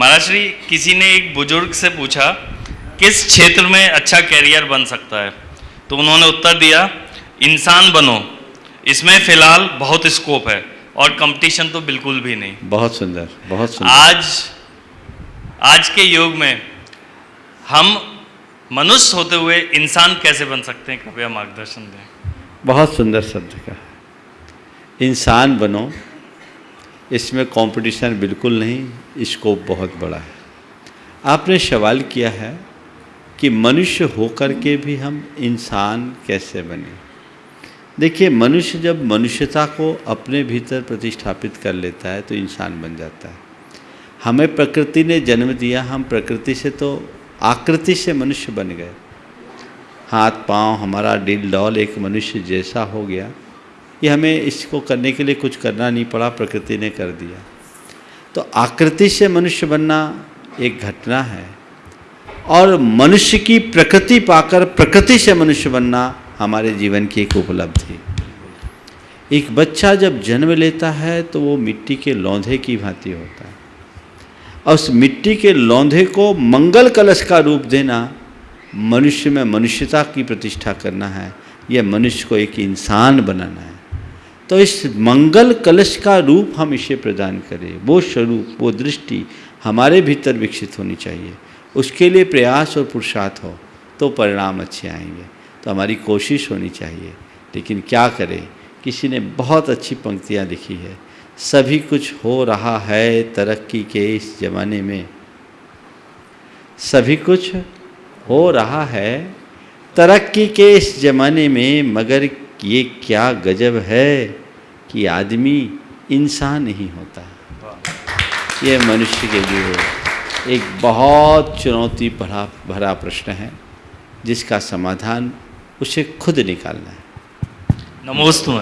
महाराष्ट्री किसी ने एक बुज़ुर्ग से पूछा किस क्षेत्र में अच्छा कैरियर बन सकता है? तो उन्होंने उत्तर दिया इंसान बनो। इसमें फ़िलहाल बहुत स्कोप है और कंपटीशन तो बिल्कुल भी नहीं। बहुत सुंदर बहुत सुंदर। आज आज के युग में हम मनुष्य होते हुए इंसान कैसे बन सकते हैं? कृपया मार्गदर्शन दें। बहुत सुंदर शब्द का इंसान बनो इसमें कंपटीशन बिल्कुल नहीं स्कोप बहुत बड़ा है। आपने सवाल किया है कि मनुष्य होकर के भी हम इंसान कैसे बने? देखिए, मनुष्य जब मनुष्यता को अपने भीतर प्रतिष्ठापित कर लेता है तो इंसान बन जाता है। हमें प्रकृति ने जन्म दिया, हम प्रकृति से तो आकृति से मनुष्य बन गए। हाथ, पाँव, हमारा डिल, डॉल एक मनुष्य जैसा हो गया। ये हमें इसको करने के लिए कुछ करना नहीं पड़ा, प्रकृति ने कर दिया। तो आकृति से मनुष्य बनना एक घटना है और मनुष्य की प्रकृति पाकर प्रकृति से मनुष्य बनना हमारे जीवन की एक उपलब्धि। एक बच्चा जब जन्म लेता है तो वो मिट्टी के लौंधे की भांति होता है। और उस मिट्टी के लौंधे को मंगल कलश का रूप देना मनुष्य में मनुष्यता की प्रतिष्ठा करना है। यह मनुष्य को एक इंसान बनाना है। तो इस मंगल कलश का रूप हम इसे प्रदान करें। वो स्वरूप, वो दृष्टि हमारे भीतर विकसित होनी चाहिए। उसके लिए प्रयास और पुरुषार्थ हो तो परिणाम अच्छे आएँगे। तो हमारी कोशिश होनी चाहिए। लेकिन क्या करें? किसी ने बहुत अच्छी पंक्तियाँ लिखी है। सभी कुछ हो रहा है तरक्की के इस ज़माने में। सभी कुछ हो रहा है तरक्की के इस ज़माने में, मगर ये क्या गजब है कि आदमी इंसान नहीं होता। ये मनुष्य के लिए एक बहुत चुनौती भरा भरा प्रश्न है, जिसका समाधान उसे खुद निकालना है। नमोस्तु